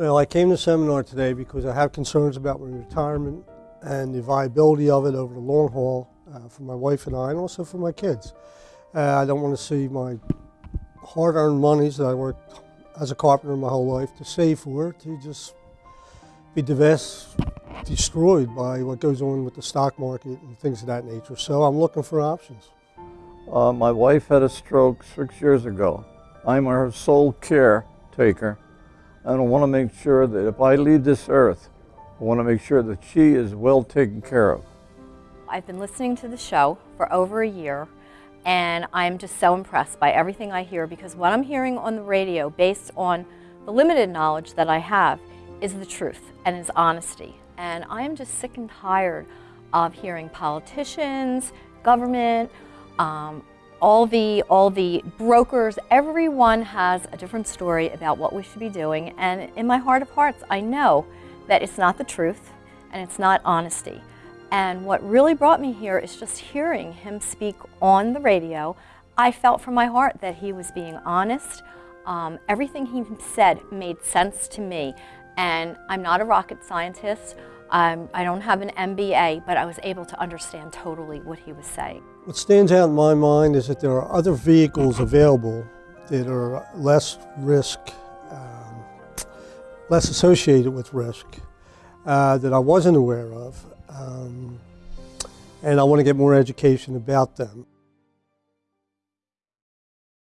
I came to seminar today because I have concerns about my retirement and the viability of it over the long haul uh, for my wife and I, and also for my kids. Uh, I don't want to see my hard-earned monies that I worked as a carpenter my whole life to save for to just be divest, destroyed by what goes on with the stock market and things of that nature. So I'm looking for options. Uh, my wife had a stroke six years ago. I'm her sole caretaker. And I want to make sure that if I leave this earth, I want to make sure that she is well taken care of. I've been listening to the show for over a year and I'm just so impressed by everything I hear because what I'm hearing on the radio based on the limited knowledge that I have is the truth and is honesty. And I am just sick and tired of hearing politicians, government, um, all the, all the brokers, everyone has a different story about what we should be doing. And in my heart of hearts, I know that it's not the truth and it's not honesty. And what really brought me here is just hearing him speak on the radio. I felt from my heart that he was being honest. Um, everything he said made sense to me. And I'm not a rocket scientist. Um, I don't have an MBA, but I was able to understand totally what he was saying. What stands out in my mind is that there are other vehicles available that are less risk, um, less associated with risk uh, that I wasn't aware of. Um, and I want to get more education about them.